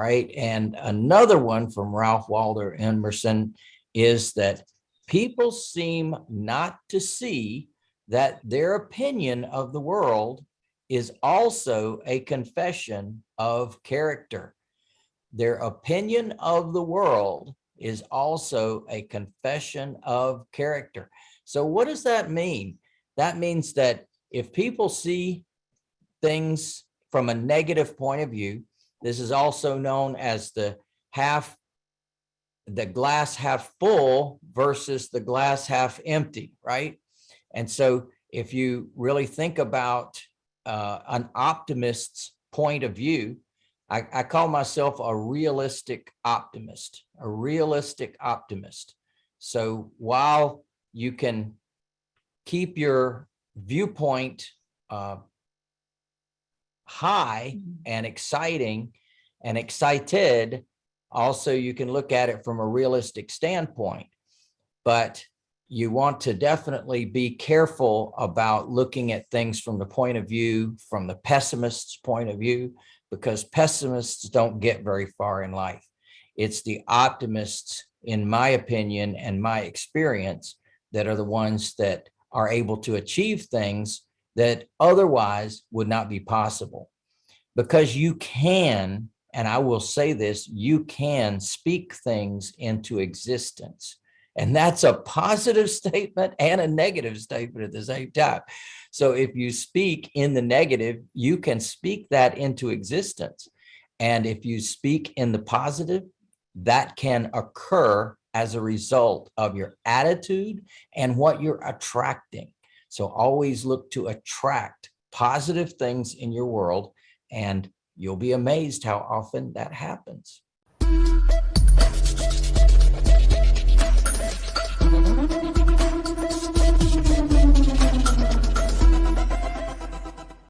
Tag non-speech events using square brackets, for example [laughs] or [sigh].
right? And another one from Ralph Waldo Emerson is that people seem not to see that their opinion of the world is also a confession of character. Their opinion of the world is also a confession of character. So what does that mean? That means that if people see things from a negative point of view, this is also known as the half, the glass half full versus the glass half empty, right? And so if you really think about uh, an optimist's point of view, I, I call myself a realistic optimist, a realistic optimist. So while you can keep your viewpoint uh, high Mhm. and exciting and excited, also you can look at it from a realistic standpoint. But you want to definitely be careful about looking at things from the point of view, from the pessimist's point of view, because pessimists don't get very far in life. It's the optimists, in my opinion and my experience, that are the ones that are able to achieve things that otherwise would not be possible. Because you can, and I will say this, you can speak things into existence. And that's a positive [laughs] statement and a negative statement at the same time. So if you speak in the negative, you can speak that into existence. And if you speak in the positive, that can occur as a result of your attitude and what you're attracting. So always look to attract positive things in your world and you'll be amazed how often that happens.